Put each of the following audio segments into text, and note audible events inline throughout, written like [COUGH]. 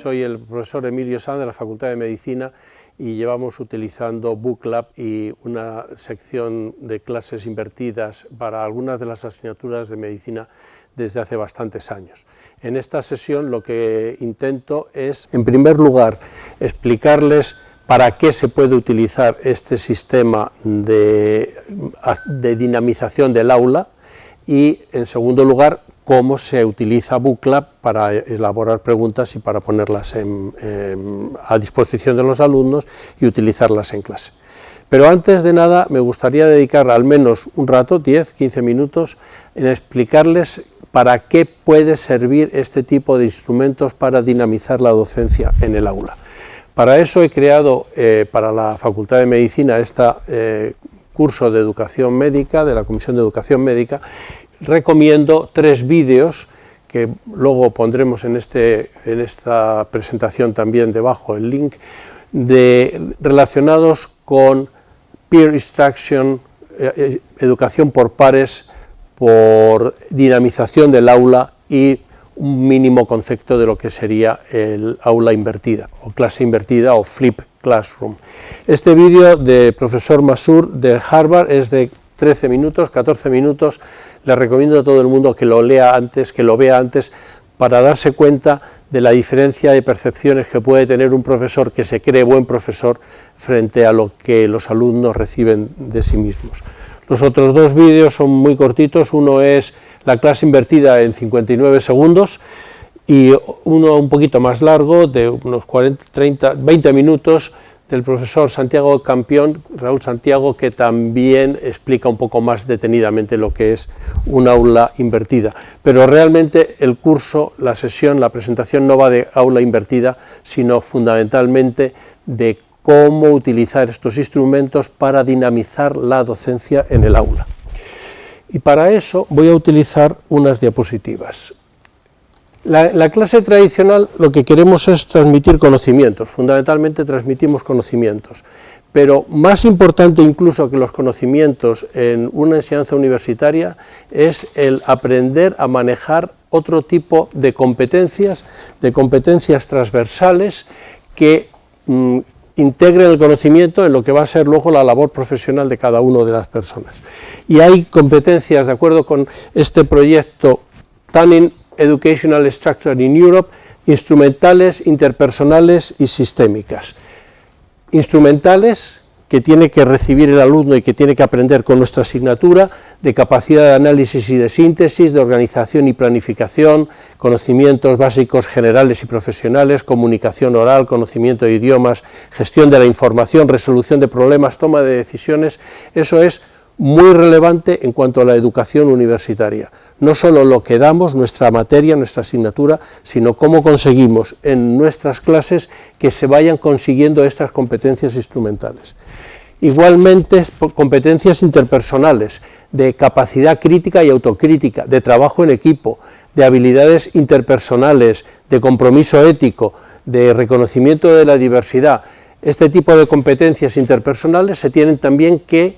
Soy el profesor Emilio Sanz de la Facultad de Medicina y llevamos utilizando BookLab y una sección de clases invertidas para algunas de las asignaturas de medicina desde hace bastantes años. En esta sesión lo que intento es, en primer lugar, explicarles para qué se puede utilizar este sistema de, de dinamización del aula y, en segundo lugar, cómo se utiliza BookLab para elaborar preguntas y para ponerlas a disposición de los alumnos y utilizarlas en clase. Pero antes de nada me gustaría dedicar al menos un rato, 10, 15 minutos, en explicarles para qué puede servir este tipo de instrumentos para dinamizar la docencia en el aula. Para eso he creado eh, para la Facultad de Medicina este curso de educación médica, de la Comisión de Educación Médica, recomiendo tres vídeos que luego pondremos en, este, en esta presentación también debajo el link, de, relacionados con peer instruction, eh, eh, educación por pares, por dinamización del aula y un mínimo concepto de lo que sería el aula invertida, o clase invertida, o flip classroom. Este vídeo de profesor Masur de Harvard es de 13 minutos, 14 minutos, le recomiendo a todo el mundo que lo lea antes, que lo vea antes, para darse cuenta de la diferencia de percepciones que puede tener un profesor que se cree buen profesor frente a lo que los alumnos reciben de sí mismos. Los otros dos vídeos son muy cortitos, uno es la clase invertida en 59 segundos y uno un poquito más largo, de unos 40, 30, 20 minutos, del profesor Santiago Campión, Raúl Santiago, que también explica un poco más detenidamente lo que es un aula invertida. Pero realmente el curso, la sesión, la presentación no va de aula invertida, sino fundamentalmente de cómo utilizar estos instrumentos para dinamizar la docencia en el aula. Y para eso voy a utilizar unas diapositivas. La, clase tradicional lo que queremos es transmitir conocimientos, fundamentalmente transmitimos conocimientos, pero más importante incluso que los conocimientos en una enseñanza universitaria es el aprender a manejar otro tipo de competencias, de competencias transversales que mm, integren el conocimiento en lo que va a ser luego la labor profesional de cada una de las personas. Y hay competencias, de acuerdo con este proyecto tan Educational Structure in Europe, instrumentales, interpersonales y sistémicas. Instrumentales que tiene que recibir el alumno y que tiene que aprender con nuestra asignatura, de capacidad de análisis y de síntesis, de organización y planificación, conocimientos básicos generales y profesionales, comunicación oral, conocimiento de idiomas, gestión de la información, resolución de problemas, toma de decisiones, eso es muy relevante en cuanto a la educación universitaria. No solo lo que damos, nuestra materia, nuestra asignatura, sino cómo conseguimos en nuestras clases que se vayan consiguiendo estas competencias instrumentales. Igualmente, competencias interpersonales, de capacidad crítica y autocrítica, de trabajo en equipo, de habilidades interpersonales, de compromiso ético, de reconocimiento de la diversidad. Este tipo de competencias interpersonales se tienen también que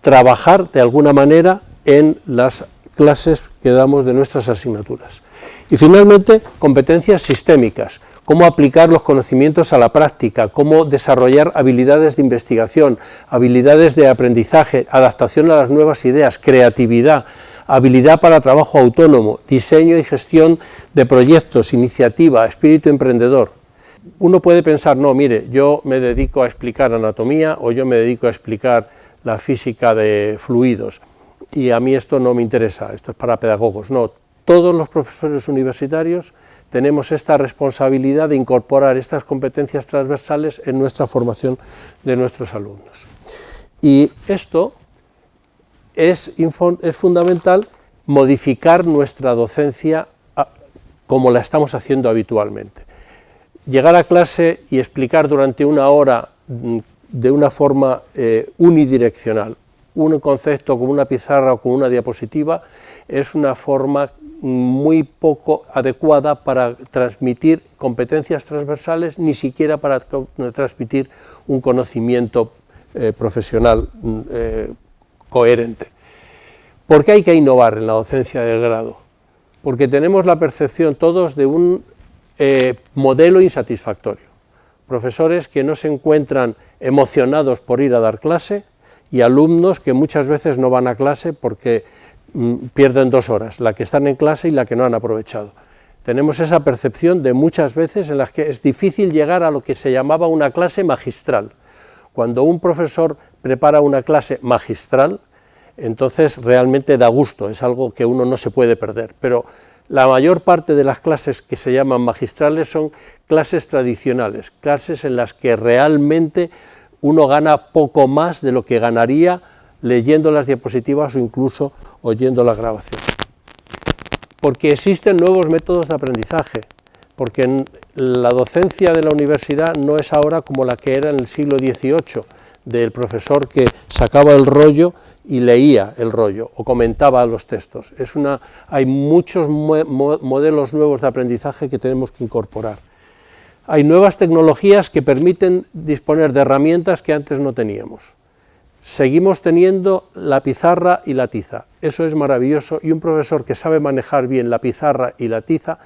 trabajar de alguna manera en las clases que damos de nuestras asignaturas. Y finalmente, competencias sistémicas, cómo aplicar los conocimientos a la práctica, cómo desarrollar habilidades de investigación, habilidades de aprendizaje, adaptación a las nuevas ideas, creatividad, habilidad para trabajo autónomo, diseño y gestión de proyectos, iniciativa, espíritu emprendedor. Uno puede pensar, no, mire, yo me dedico a explicar anatomía o yo me dedico a explicar la física de fluidos y a mí esto no me interesa, esto es para pedagogos, no, todos los profesores universitarios tenemos esta responsabilidad de incorporar estas competencias transversales en nuestra formación de nuestros alumnos. Y esto es, es fundamental modificar nuestra docencia como la estamos haciendo habitualmente. Llegar a clase y explicar durante una hora mm, de una forma eh, unidireccional. Un concepto como una pizarra o con una diapositiva es una forma muy poco adecuada para transmitir competencias transversales, ni siquiera para transmitir un conocimiento eh, profesional mm, eh, coherente. ¿Por qué hay que innovar en la docencia del grado? Porque tenemos la percepción todos de un modelo insatisfactorio. Profesores que no se encuentran emocionados por ir a dar clase y alumnos que muchas veces no van a clase porque mm, pierden dos horas, la que están en clase y la que no han aprovechado. Tenemos esa percepción de muchas veces en las que es difícil llegar a lo que se llamaba una clase magistral. Cuando un profesor prepara una clase magistral, entonces realmente da gusto, es algo que uno no se puede perder, pero la mayor parte de las clases que se llaman magistrales son clases tradicionales, clases en las que realmente uno gana poco más de lo que ganaría leyendo las diapositivas o incluso oyendo la grabación. Porque existen nuevos métodos de aprendizaje, porque la docencia de la universidad no es ahora como la que era en el siglo XVIII, del profesor que sacaba el rollo y leía el rollo o comentaba los textos. Es una, hay muchos modelos nuevos de aprendizaje que tenemos que incorporar. Hay nuevas tecnologías que permiten disponer de herramientas que antes no teníamos. Seguimos teniendo la pizarra y la tiza, eso es maravilloso y un profesor que sabe manejar bien la pizarra y la tiza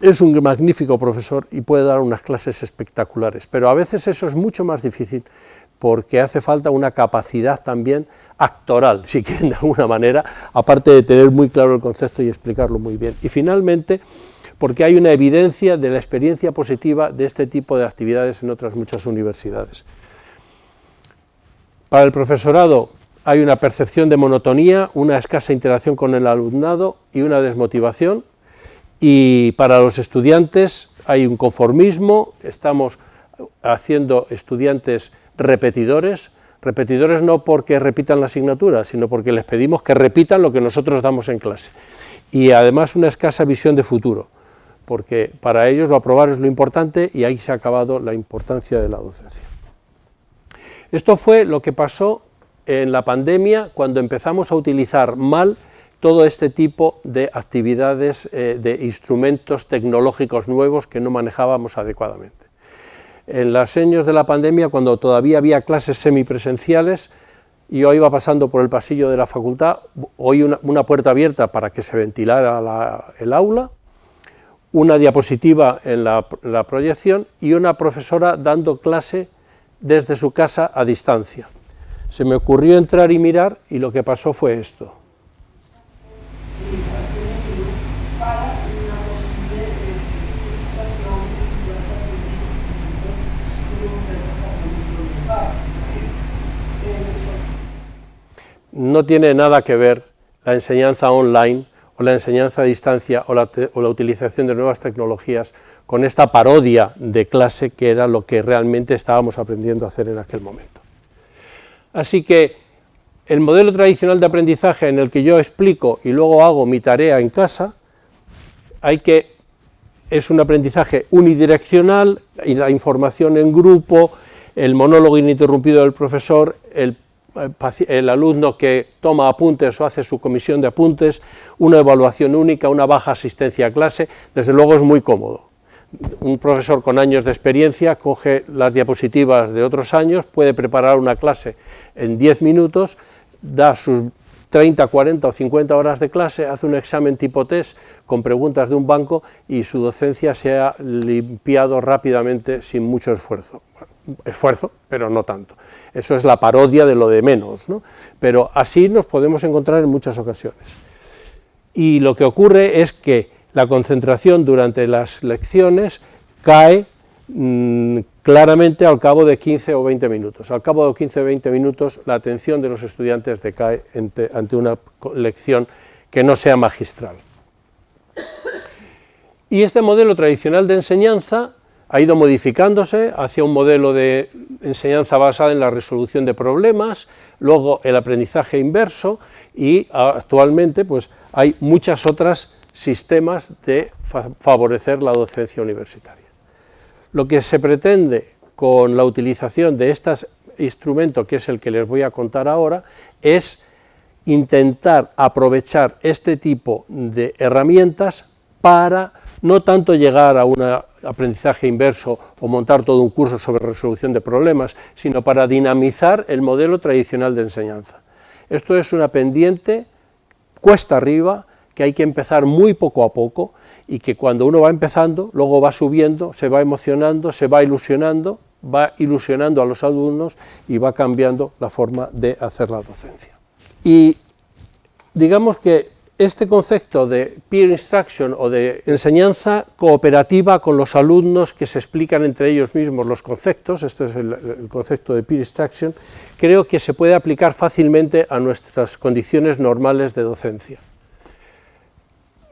es un magnífico profesor y puede dar unas clases espectaculares, pero a veces eso es mucho más difícil porque hace falta una capacidad también actoral, si quieren de alguna manera, aparte de tener muy claro el concepto y explicarlo muy bien. Y finalmente, porque hay una evidencia de la experiencia positiva de este tipo de actividades en otras muchas universidades. Para el profesorado hay una percepción de monotonía, una escasa interacción con el alumnado y una desmotivación, y para los estudiantes hay un conformismo, estamos haciendo estudiantes repetidores, repetidores no porque repitan la asignatura, sino porque les pedimos que repitan lo que nosotros damos en clase. Y además una escasa visión de futuro, porque para ellos lo aprobar es lo importante y ahí se ha acabado la importancia de la docencia. Esto fue lo que pasó en la pandemia cuando empezamos a utilizar mal todo este tipo de actividades, eh, de instrumentos tecnológicos nuevos que no manejábamos adecuadamente en los años de la pandemia, cuando todavía había clases semipresenciales, yo iba pasando por el pasillo de la facultad, oí una, puerta abierta para que se ventilara el aula, una diapositiva en la, la proyección y una profesora dando clase desde su casa a distancia. Se me ocurrió entrar y mirar y lo que pasó fue esto. No tiene nada que ver la enseñanza online o la enseñanza a distancia o la, utilización de nuevas tecnologías con esta parodia de clase que era lo que realmente estábamos aprendiendo a hacer en aquel momento. Así que el modelo tradicional de aprendizaje en el que yo explico y luego hago mi tarea en casa, hay que, es un aprendizaje unidireccional, y la información en grupo, el monólogo ininterrumpido del profesor, el el alumno que toma apuntes o hace su comisión de apuntes, una evaluación única, una baja asistencia a clase, desde luego es muy cómodo. Un profesor con años de experiencia coge las diapositivas de otros años, puede preparar una clase en 10 minutos, da sus 30, 40 o 50 horas de clase, hace un examen tipo test con preguntas de un banco y su docencia se ha limpiado rápidamente sin mucho esfuerzo esfuerzo, pero no tanto. Eso es la parodia de lo de menos, ¿no? pero así nos podemos encontrar en muchas ocasiones. Y lo que ocurre es que la concentración durante las lecciones cae mm, claramente al cabo de 15 o 20 minutos. Al cabo de 15 o 20 minutos la atención de los estudiantes decae ante una lección que no sea magistral. Y este modelo tradicional de enseñanza ha ido modificándose hacia un modelo de enseñanza basada en la resolución de problemas, luego el aprendizaje inverso y actualmente pues, hay muchos otros sistemas de favorecer la docencia universitaria. Lo que se pretende con la utilización de este instrumento, que es el que les voy a contar ahora, es intentar aprovechar este tipo de herramientas para no tanto llegar a un aprendizaje inverso o montar todo un curso sobre resolución de problemas, sino para dinamizar el modelo tradicional de enseñanza. Esto es una pendiente cuesta arriba que hay que empezar muy poco a poco y que cuando uno va empezando, luego va subiendo, se va emocionando, se va ilusionando, va ilusionando a los alumnos y va cambiando la forma de hacer la docencia. Y digamos que este concepto de peer instruction o de enseñanza cooperativa con los alumnos que se explican entre ellos mismos los conceptos, esto es el, concepto de peer instruction, creo que se puede aplicar fácilmente a nuestras condiciones normales de docencia.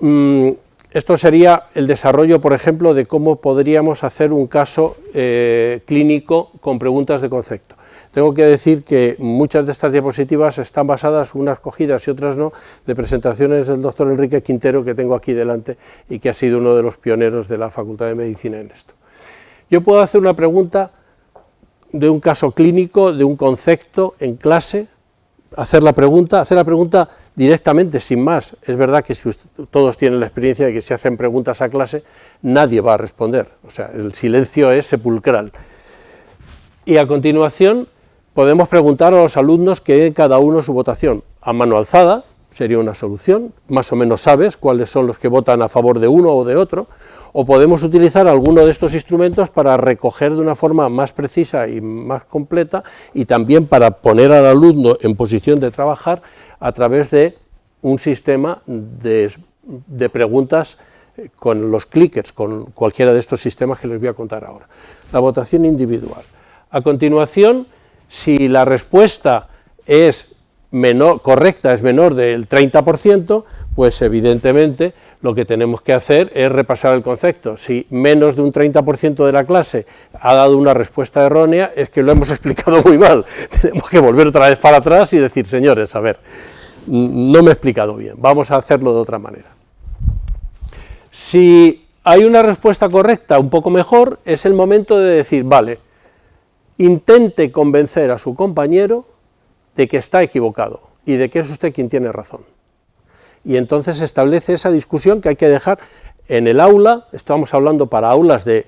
Mm, esto sería el desarrollo, por ejemplo, de cómo podríamos hacer un caso eh, clínico con preguntas de concepto. Tengo que decir que muchas de estas diapositivas están basadas, unas cogidas y otras no, de presentaciones del doctor Enrique Quintero, que tengo aquí delante, y que ha sido uno de los pioneros de la Facultad de Medicina en esto. Yo puedo hacer una pregunta de un caso clínico, de un concepto en clase, hacer la pregunta, hacer la pregunta directamente, sin más. Es verdad que si todos tienen la experiencia de que si hacen preguntas a clase, nadie va a responder, o sea, el silencio es sepulcral. Y a continuación podemos preguntar a los alumnos que den cada uno su votación. A mano alzada sería una solución, más o menos sabes cuáles son los que votan a favor de uno o de otro, o podemos utilizar alguno de estos instrumentos para recoger de una forma más precisa y más completa y también para poner al alumno en posición de trabajar a través de un sistema de, preguntas con los clickers, con cualquiera de estos sistemas que les voy a contar ahora. La votación individual. A continuación, si la respuesta es menor, correcta, es menor del 30%, pues evidentemente lo que tenemos que hacer es repasar el concepto. Si menos de un 30% de la clase ha dado una respuesta errónea, es que lo hemos [LAUGHS] explicado muy mal. [LAUGHS] Tenemos que volver otra vez para atrás y decir, señores, a ver, no me he explicado bien, vamos a hacerlo de otra manera. Si hay una respuesta correcta un poco mejor, es el momento de decir, vale, intente convencer a su compañero de que está equivocado y de que es usted quien tiene razón. Y entonces se establece esa discusión que hay que dejar en el aula, estamos hablando para aulas de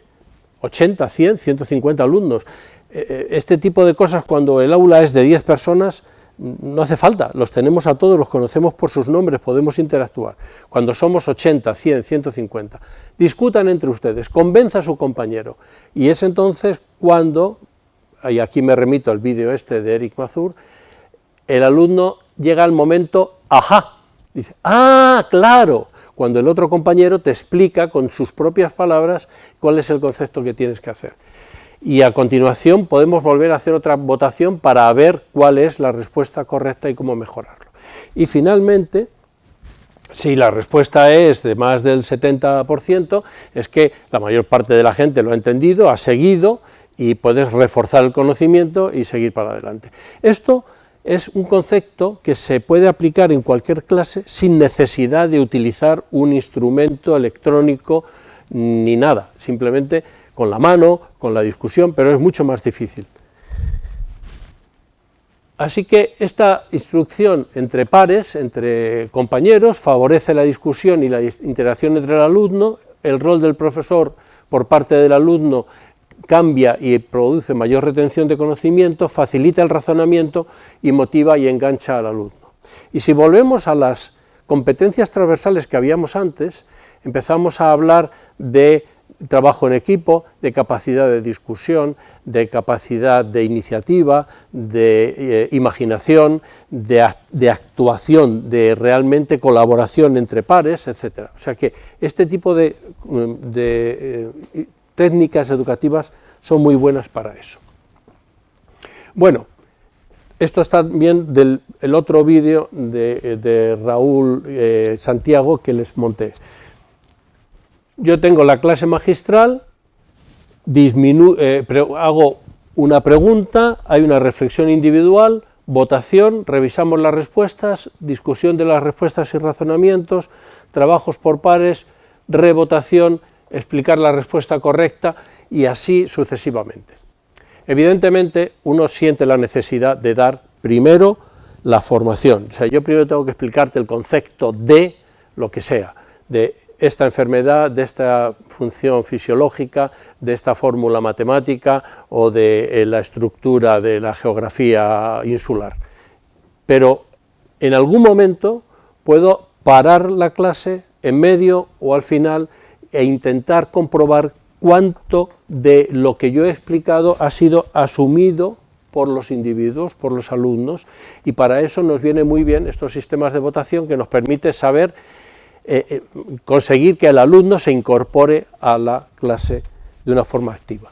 80, 100, 150 alumnos, eh, eh, este tipo de cosas cuando el aula es de 10 personas, no hace falta, los tenemos a todos, los conocemos por sus nombres, podemos interactuar. Cuando somos 80, 100, 150, discutan entre ustedes, convenza a su compañero, y es entonces cuando, y aquí me remito al vídeo este de Eric Mazur, el alumno llega al momento, ajá, Dice, ah, claro, cuando el otro compañero te explica con sus propias palabras cuál es el concepto que tienes que hacer. Y a continuación podemos volver a hacer otra votación para ver cuál es la respuesta correcta y cómo mejorarlo. Y finalmente, si la respuesta es de más del 70%, es que la mayor parte de la gente lo ha entendido, ha seguido y puedes reforzar el conocimiento y seguir para adelante. Esto es un concepto que se puede aplicar en cualquier clase sin necesidad de utilizar un instrumento electrónico ni nada, simplemente con la mano, con la discusión, pero es mucho más difícil. Así que esta instrucción entre pares, entre compañeros, favorece la discusión y la interacción entre el alumno, el rol del profesor por parte del alumno cambia y produce mayor retención de conocimiento, facilita el razonamiento y motiva y engancha al alumno. Y si volvemos a las competencias transversales que habíamos antes, empezamos a hablar de trabajo en equipo, de capacidad de discusión, de capacidad de iniciativa, de eh, imaginación, de, actuación, de realmente colaboración entre pares, etc. O sea que este tipo de, de eh, técnicas educativas son muy buenas para eso. Bueno, esto está bien del otro vídeo de, Raúl eh, Santiago que les monté. Yo tengo la clase magistral, eh, hago una pregunta, hay una reflexión individual, votación, revisamos las respuestas, discusión de las respuestas y razonamientos, trabajos por pares, revotación explicar la respuesta correcta y así sucesivamente. Evidentemente, uno siente la necesidad de dar primero la formación. O sea, yo primero tengo que explicarte el concepto de lo que sea, de esta enfermedad, de esta función fisiológica, de esta fórmula matemática o de eh, la estructura de la geografía insular. Pero en algún momento puedo parar la clase en medio o al final e intentar comprobar cuánto de lo que yo he explicado ha sido asumido por los individuos, por los alumnos, y para eso nos viene muy bien estos sistemas de votación que nos permite saber, eh, eh, conseguir que el alumno se incorpore a la clase de una forma activa.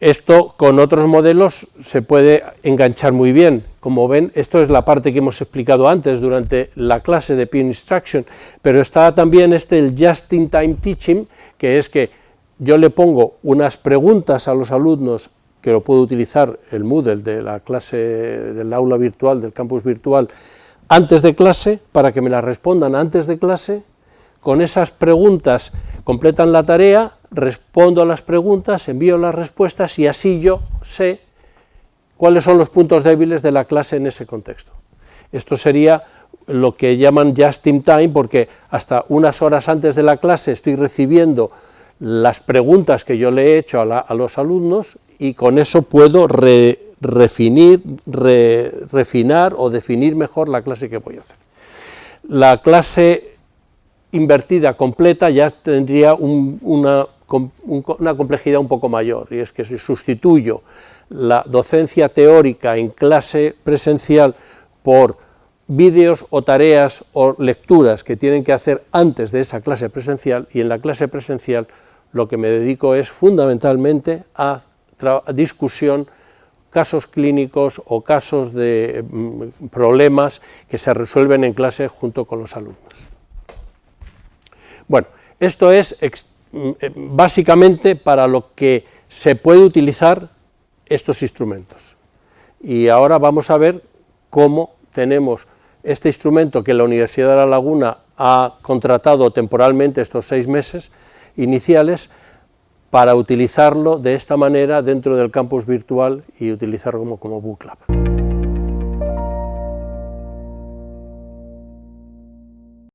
Esto con otros modelos se puede enganchar muy bien. Como ven, esto es la parte que hemos explicado antes durante la clase de Peer Instruction, pero está también este el Just-in-Time Teaching, que es que yo le pongo unas preguntas a los alumnos que lo puedo utilizar el Moodle de la clase del aula virtual, del campus virtual, antes de clase, para que me las respondan antes de clase, con esas preguntas completan la tarea, respondo a las preguntas, envío las respuestas y así yo sé cuáles son los puntos débiles de la clase en ese contexto. Esto sería lo que llaman just in time, porque hasta unas horas antes de la clase estoy recibiendo las preguntas que yo le he hecho a, los alumnos y con eso puedo refinar o definir mejor la clase que voy a hacer. La clase invertida completa ya tendría una, una complejidad un poco mayor, y es que si sustituyo la docencia teórica en clase presencial por vídeos o tareas o lecturas que tienen que hacer antes de esa clase presencial, y en la clase presencial lo que me dedico es fundamentalmente a, discusión, casos clínicos o casos de mm, problemas que se resuelven en clase junto con los alumnos. Bueno, esto es básicamente para lo que se puede utilizar estos instrumentos. Y ahora vamos a ver cómo tenemos este instrumento que la Universidad de La Laguna ha contratado temporalmente estos seis meses, iniciales para utilizarlo de esta manera dentro del campus virtual y utilizarlo como, como Book.